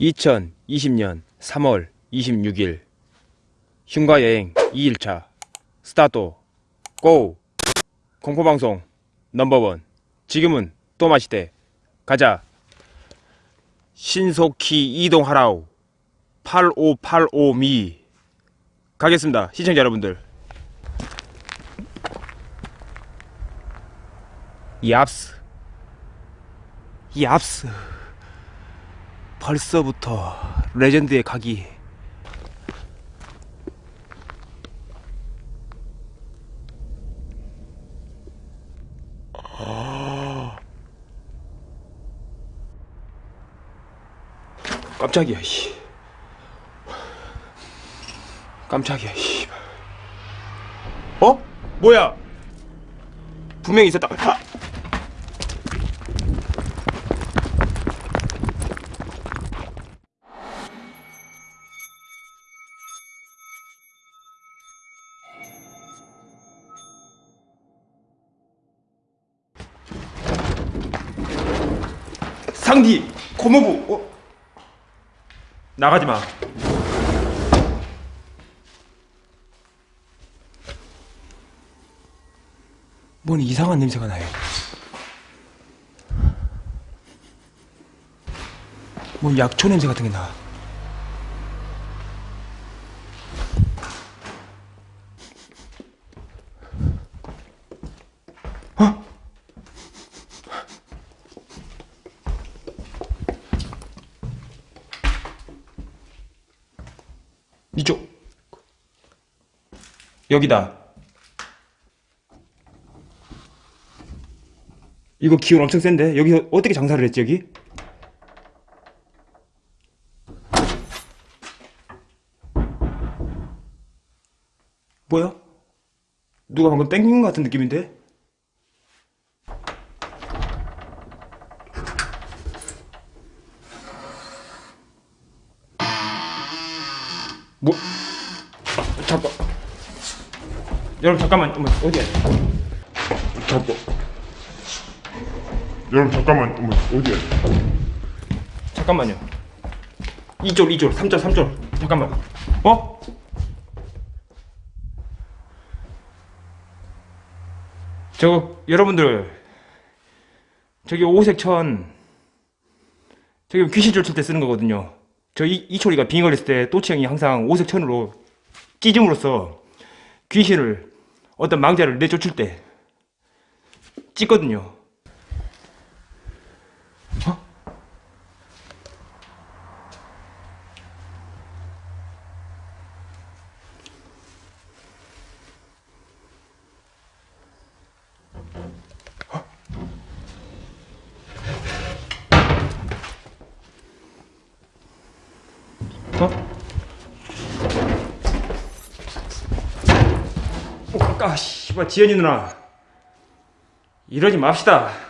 2020년 3월 26일 흉가 여행 2일차 스타트. 고! 공포방송 넘버원. 지금은 또 마시대. 가자. 신속히 이동하라우 8585미. 가겠습니다 시청자 여러분들. 얍스. 얍스 벌써부터 레전드의 각이 깜짝이야 씨 깜짝이야 씨 어? 뭐야 분명히 있었다 아! 상디 고모부 어? 나가지 마. 뭔 이상한 냄새가 나요. 뭔 약초 냄새 같은 게 나. 어? 이쪽 여기다 이거 기운 엄청 센데 여기 어떻게 장사를 했지 여기? 뭐야? 누가 방금 땡긴 것 같은 느낌인데? 뭐? 잠깐. 여러분 잠깐만 어디야? 잠깐. 여러분 잠깐만 어디야? 잠깐만요. 이쪽 이쪽 3절 3절 잠깐만. 어? 저 여러분들 저기 오색천 저기 귀신 쫓을 때 쓰는 거거든요. 저 이, 이초리가 빙의 걸렸을 때 또치 형이 항상 오색천으로 찢음으로써 귀신을 어떤 망자를 내쫓을 때 찢거든요. 어? 어? 오, 아까 씨발 지연이 누나 이러지 맙시다.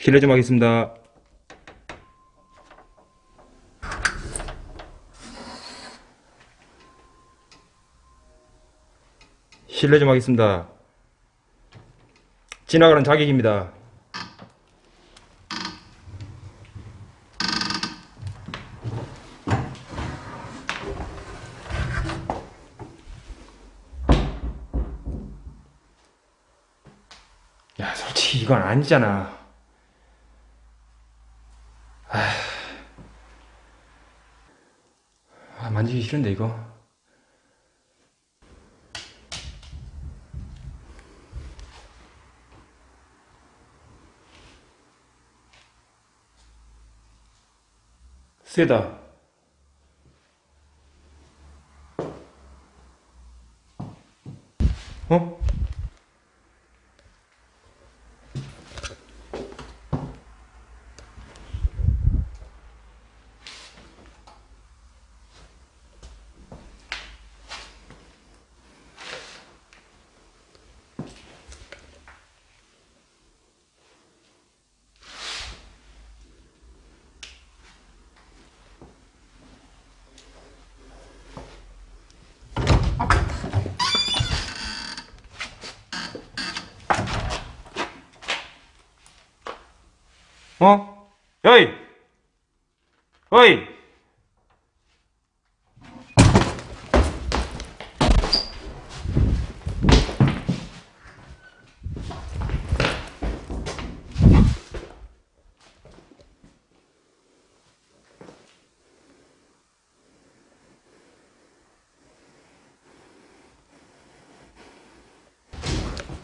실례 좀 하겠습니다. 실례 좀 하겠습니다. 지나가는 자객입니다. 야, 솔직히 이건 아니잖아. 아, 만지기 싫은데, 이거. 세다. 어? 어? 어이! 어이!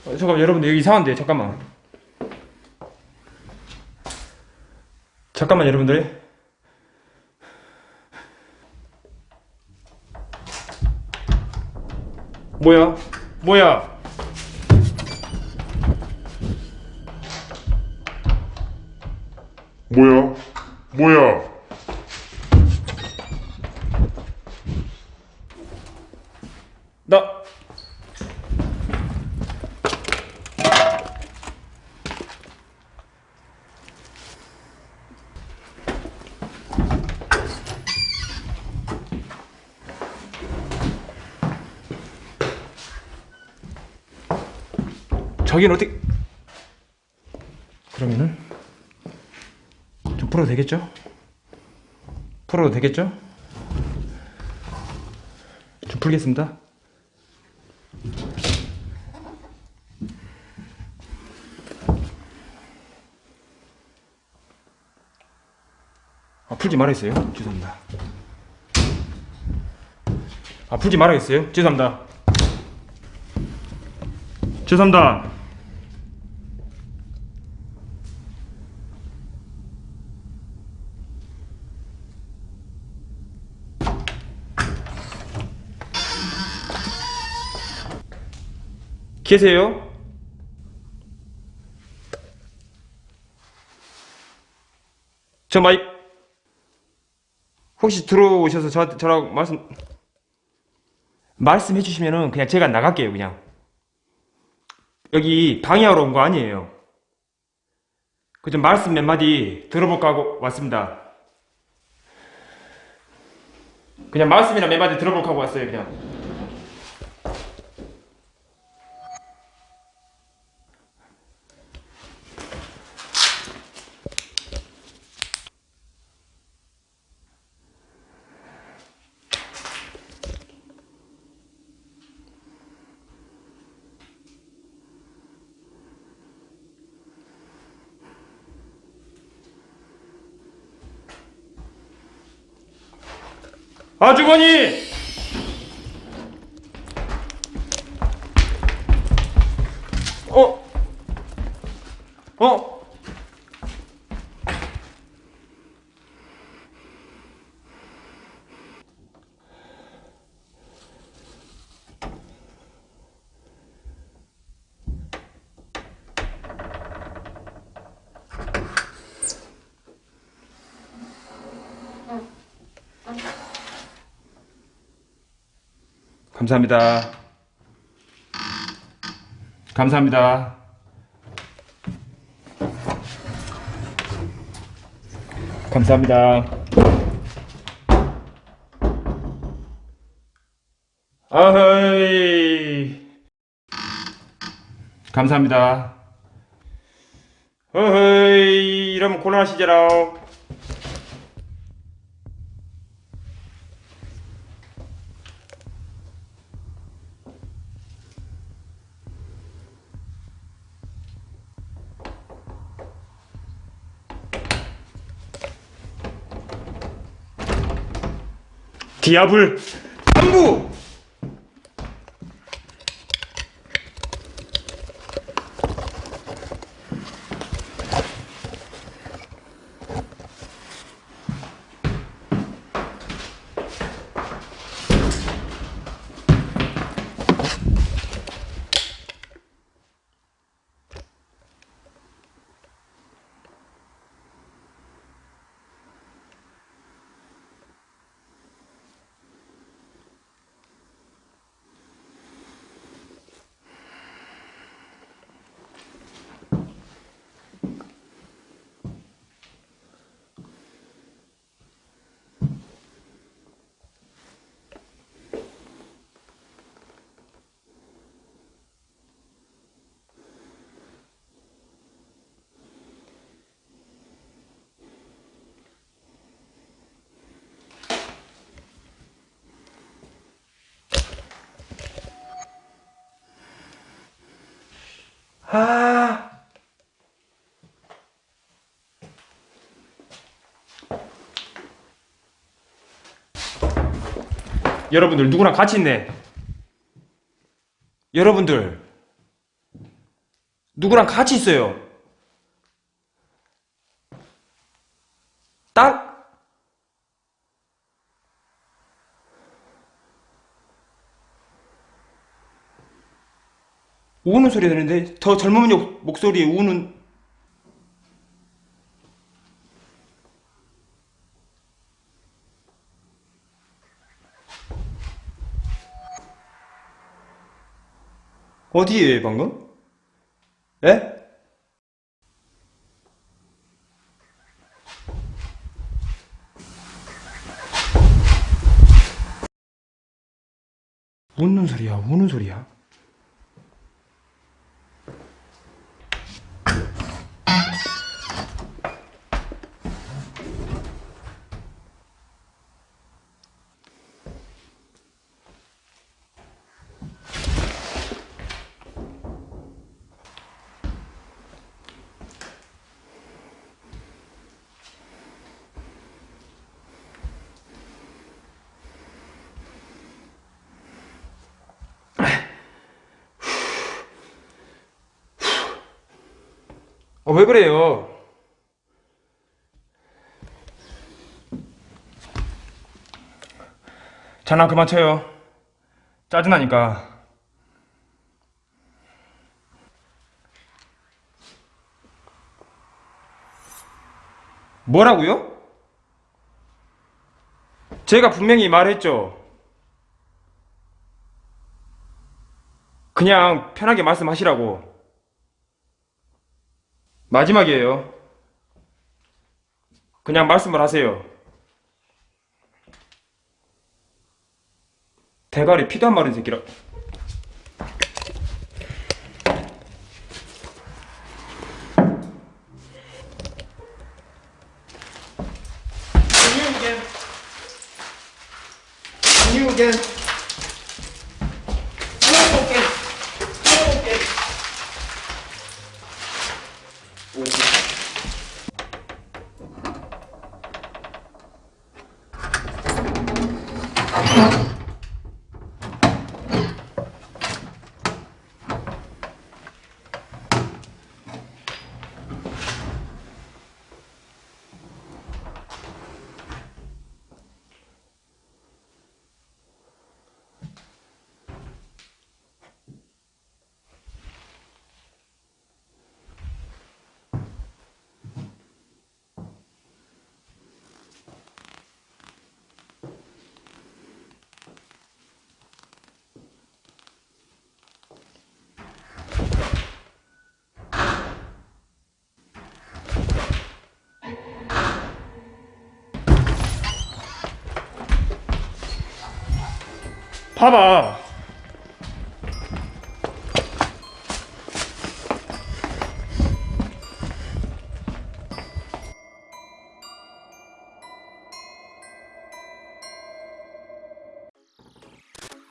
어, 잠깐만 여러분들 여기 이상한데 잠깐만 잠깐만 여러분들 뭐야 뭐야 뭐야? 뭐야? 나 저긴 어떻게 그러면은 좀 풀어도 되겠죠? 풀어도 되겠죠? 좀 풀겠습니다. 아, 풀지 말아야겠어요. 죄송합니다. 아, 풀지 말아야겠어요. 죄송합니다. 죄송합니다. 계세요? 저 마이 혹시 들어오셔서 저, 저랑 말씀 말씀해 주시면은 그냥 제가 나갈게요 그냥. 여기 방해하러 온 거 아니에요. 그 좀 말씀 몇 마디 들어볼까 하고 왔습니다. 그냥 말씀이나 몇 마디 들어볼까 하고 왔어요 그냥 아주머니! 어? 어? 감사합니다. 감사합니다. 감사합니다. 아이. 감사합니다. 어허이, 이러면 곤란하시잖아. 디아블 당구! 아. 여러분들 누구랑 같이 있네. 여러분들 누구랑 같이 있어요. 딱 우는 소리 들리는데 더 젊은 목- 목소리에 우는 어디에 방금? 에? 웃는 소리야 우는 소리야 어, 왜 그래요? 장난 그만 쳐요. 짜증나니까. 뭐라고요? 제가 분명히 말했죠. 그냥 편하게 말씀하시라고. 마지막이에요. 그냥 말씀을 하세요. 대가리 피도 안 마른 새끼라. help. 봐봐.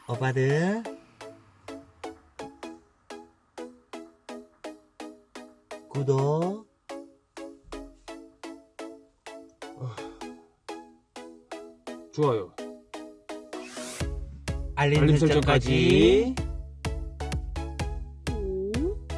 오빠들. 알림 설정까지